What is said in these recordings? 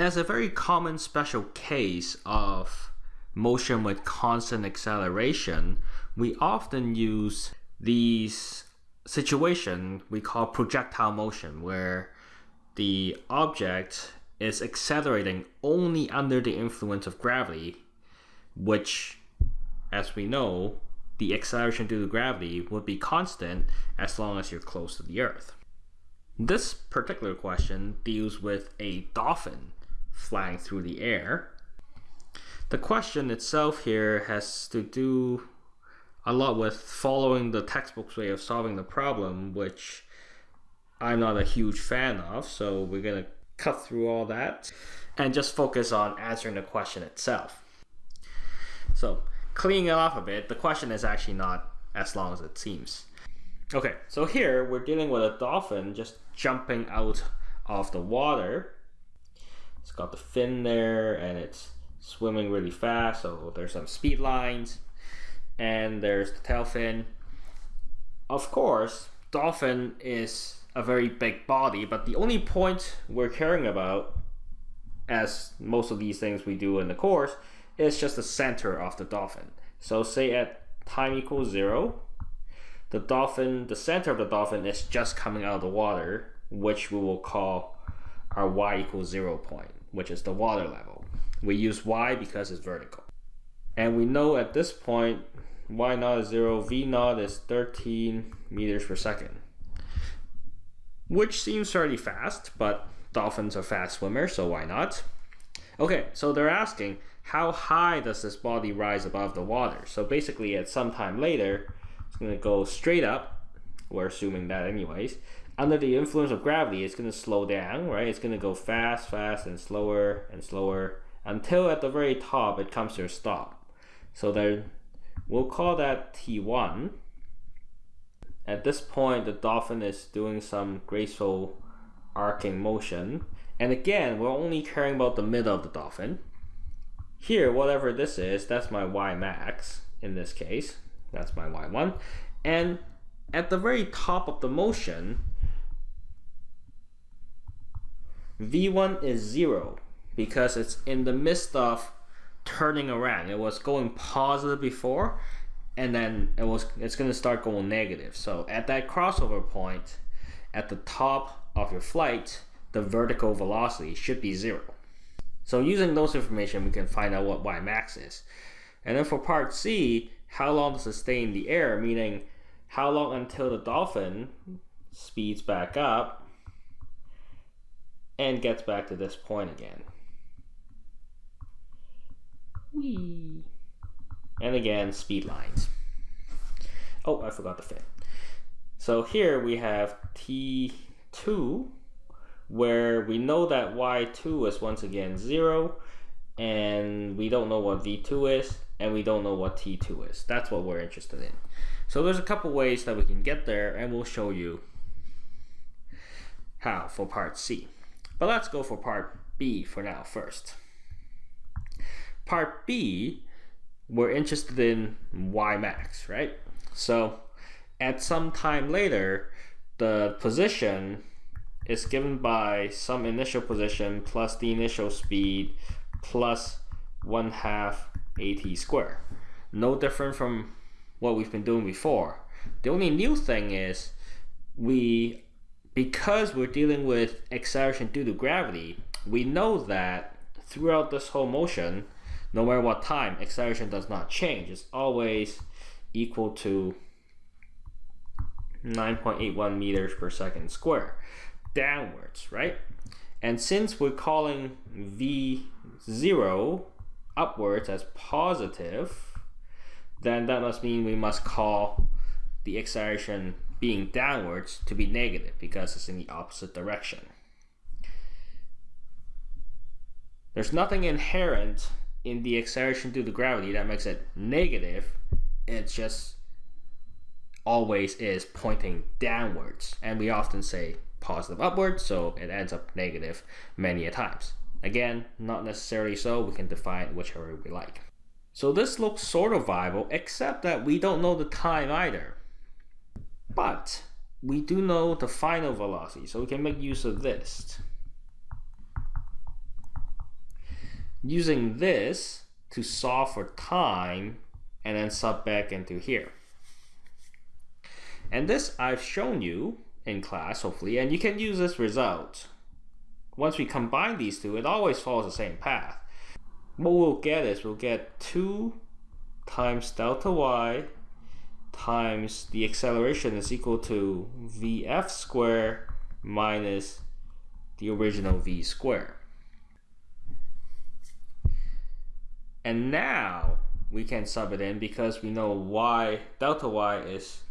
As a very common special case of motion with constant acceleration, we often use these situation we call projectile motion where the object is accelerating only under the influence of gravity, which, as we know, the acceleration due to gravity would be constant as long as you're close to the Earth. This particular question deals with a dolphin flying through the air. The question itself here has to do a lot with following the textbook's way of solving the problem, which I'm not a huge fan of. So we're going to cut through all that and just focus on answering the question itself. So cleaning it off a bit, the question is actually not as long as it seems. Okay, so here we're dealing with a dolphin just jumping out of the water. It's got the fin there and it's swimming really fast, so there's some speed lines. And there's the tail fin. Of course, dolphin is a very big body, but the only point we're caring about, as most of these things we do in the course, is just the center of the dolphin. So say at time equals zero, the dolphin, the center of the dolphin is just coming out of the water, which we will call our y equals zero point, which is the water level. We use y because it's vertical. And we know at this point, y naught is zero, v naught is 13 meters per second which seems fairly fast, but dolphins are fast swimmers, so why not? Okay, so they're asking, how high does this body rise above the water? So basically at some time later, it's going to go straight up, we're assuming that anyways. Under the influence of gravity, it's going to slow down, right? It's going to go fast, fast, and slower and slower until at the very top it comes to a stop. So then we'll call that T1 at this point, the dolphin is doing some graceful arcing motion. And again, we're only caring about the middle of the dolphin. Here, whatever this is, that's my y max in this case. That's my y1. And at the very top of the motion, v1 is 0 because it's in the midst of turning around. It was going positive before and then it was it's going to start going negative. So at that crossover point, at the top of your flight, the vertical velocity should be zero. So using those information, we can find out what y max is. And then for part C, how long does it stay in the air? Meaning, how long until the dolphin speeds back up and gets back to this point again. Whee. And again, speed lines. Oh, I forgot the fin. So here we have T2, where we know that Y2 is once again 0, and we don't know what V2 is, and we don't know what T2 is. That's what we're interested in. So there's a couple ways that we can get there, and we'll show you how for part C. But let's go for part B for now first. Part B we're interested in y max, right? So at some time later, the position is given by some initial position plus the initial speed plus 1 half at squared. No different from what we've been doing before. The only new thing is we, because we're dealing with acceleration due to gravity, we know that throughout this whole motion, no matter what time, acceleration does not change. It's always equal to 9.81 meters per second square downwards, right? And since we're calling V0 upwards as positive, then that must mean we must call the acceleration being downwards to be negative because it's in the opposite direction. There's nothing inherent in the acceleration due to gravity that makes it negative, it just always is pointing downwards. And we often say positive upwards, so it ends up negative many a times. Again, not necessarily so, we can define whichever we like. So this looks sort of viable, except that we don't know the time either. But we do know the final velocity, so we can make use of this. using this to solve for time and then sub back into here. And this I've shown you in class, hopefully, and you can use this result. Once we combine these two, it always follows the same path. What we'll get is we'll get 2 times delta y times the acceleration is equal to vf squared minus the original v squared. And now we can sub it in because we know y delta y is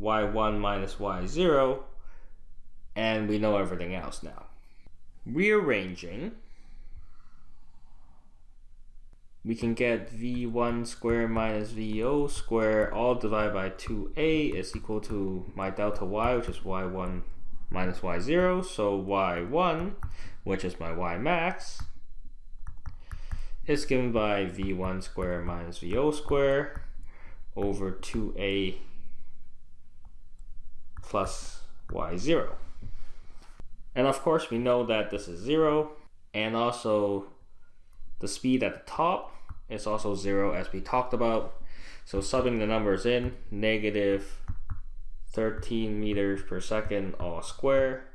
y1 minus y0 and we know everything else now. Rearranging we can get v1 square minus vo square all divided by 2a is equal to my delta y which is y1 minus y0 so y1 which is my y max is given by v1 square minus vo square over 2a plus y0 and of course we know that this is 0 and also the speed at the top is also zero as we talked about. So subbing the numbers in, negative 13 meters per second all square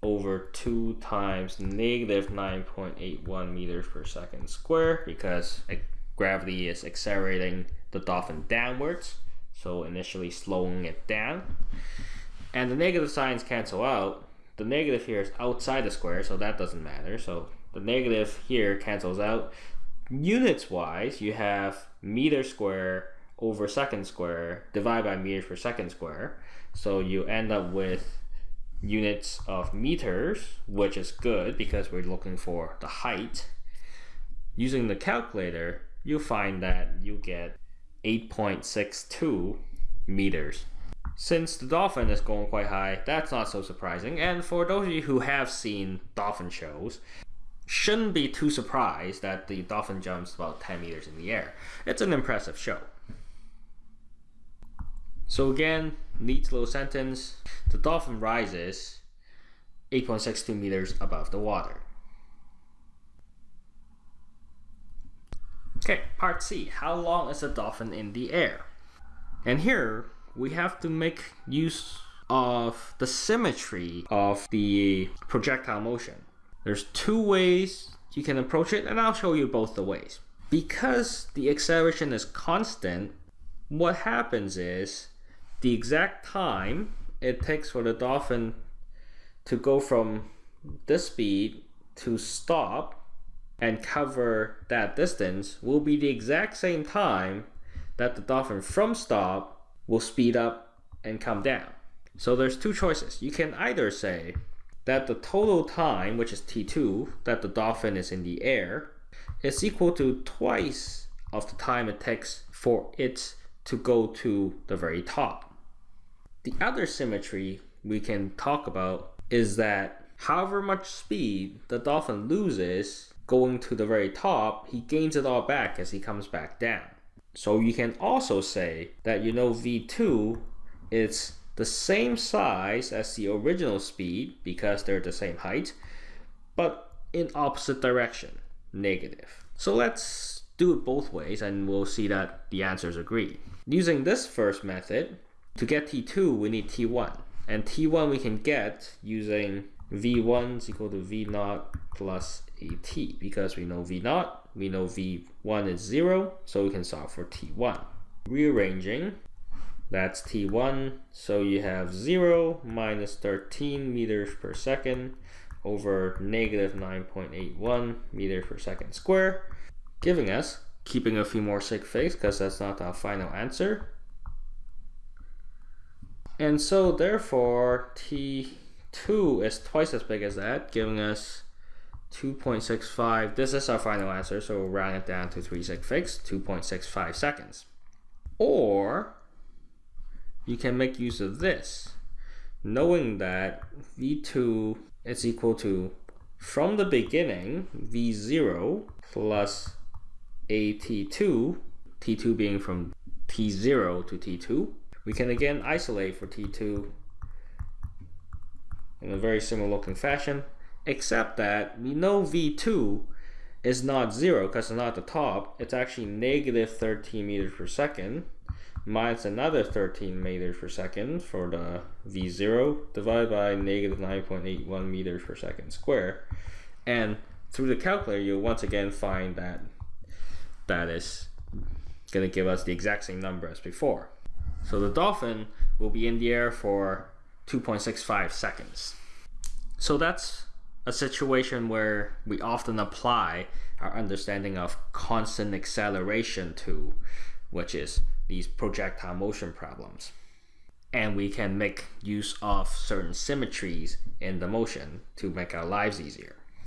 over 2 times negative 9.81 meters per second square because gravity is accelerating the dolphin downwards so initially slowing it down. And the negative signs cancel out. The negative here is outside the square so that doesn't matter. So the negative here cancels out. Units wise, you have meter square over second square divided by meters per second square. So you end up with units of meters, which is good because we're looking for the height. Using the calculator, you find that you get 8.62 meters. Since the dolphin is going quite high, that's not so surprising. And for those of you who have seen dolphin shows, shouldn't be too surprised that the dolphin jumps about 10 meters in the air. It's an impressive show. So again, neat little sentence. The dolphin rises 8.62 meters above the water. Okay, part C. How long is a dolphin in the air? And here we have to make use of the symmetry of the projectile motion. There's two ways you can approach it, and I'll show you both the ways. Because the acceleration is constant, what happens is the exact time it takes for the dolphin to go from this speed to stop and cover that distance will be the exact same time that the dolphin from stop will speed up and come down. So there's two choices. You can either say that the total time, which is t2, that the dolphin is in the air, is equal to twice of the time it takes for it to go to the very top. The other symmetry we can talk about is that however much speed the dolphin loses going to the very top, he gains it all back as he comes back down. So you can also say that you know v2 is the same size as the original speed because they're the same height, but in opposite direction, negative. So let's do it both ways and we'll see that the answers agree. Using this first method, to get T2 we need T1. And T1 we can get using V1 is equal to V0 plus AT because we know V0, we know V1 is 0, so we can solve for T1. Rearranging, that's T1. So you have 0 minus 13 meters per second over negative 9.81 meters per second square, giving us, keeping a few more sig figs because that's not our final answer. And so therefore T2 is twice as big as that, giving us 2.65. This is our final answer, so we'll round it down to 3 sig figs, 2.65 seconds. Or you can make use of this, knowing that V2 is equal to, from the beginning, V0 plus AT2, T2 being from T0 to T2. We can again isolate for T2 in a very similar looking fashion, except that we know V2 is not zero because it's not at the top. It's actually negative 13 meters per second minus another 13 meters per second for the V0 divided by negative 9.81 meters per second square. And through the calculator, you'll once again find that that is going to give us the exact same number as before. So the dolphin will be in the air for 2.65 seconds. So that's a situation where we often apply our understanding of constant acceleration to, which is these projectile motion problems. And we can make use of certain symmetries in the motion to make our lives easier.